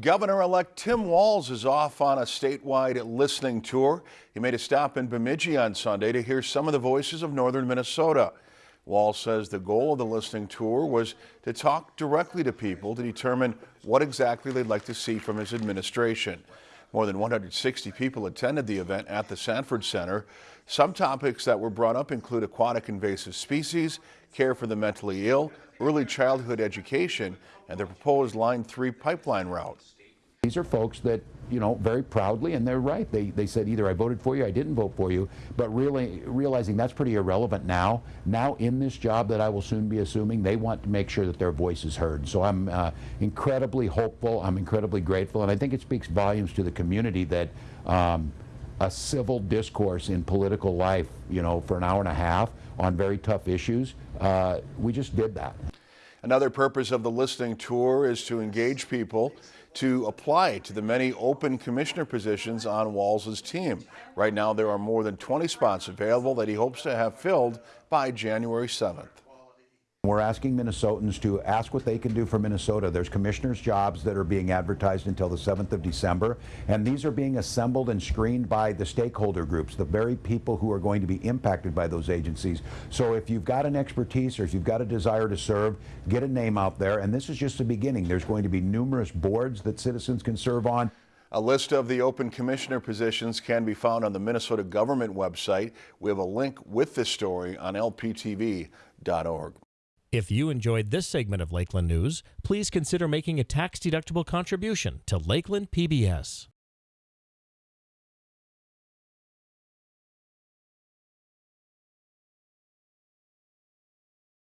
Governor-elect Tim Walz is off on a statewide listening tour. He made a stop in Bemidji on Sunday to hear some of the voices of northern Minnesota. Walz says the goal of the listening tour was to talk directly to people to determine what exactly they'd like to see from his administration. More than 160 people attended the event at the Sanford Center. Some topics that were brought up include aquatic invasive species, care for the mentally ill, early childhood education, and the proposed Line 3 pipeline route. These are folks that, you know, very proudly, and they're right. They, they said either I voted for you, I didn't vote for you, but really realizing that's pretty irrelevant now. Now, in this job that I will soon be assuming, they want to make sure that their voice is heard. So I'm uh, incredibly hopeful, I'm incredibly grateful, and I think it speaks volumes to the community that um, a civil discourse in political life, you know, for an hour and a half on very tough issues, uh, we just did that. Another purpose of the listening tour is to engage people to apply to the many open commissioner positions on Walz's team. Right now, there are more than 20 spots available that he hopes to have filled by January 7th. We're asking Minnesotans to ask what they can do for Minnesota. There's commissioners' jobs that are being advertised until the 7th of December, and these are being assembled and screened by the stakeholder groups, the very people who are going to be impacted by those agencies. So if you've got an expertise or if you've got a desire to serve, get a name out there, and this is just the beginning. There's going to be numerous boards that citizens can serve on. A list of the open commissioner positions can be found on the Minnesota government website. We have a link with this story on lptv.org. If you enjoyed this segment of Lakeland News, please consider making a tax-deductible contribution to Lakeland PBS.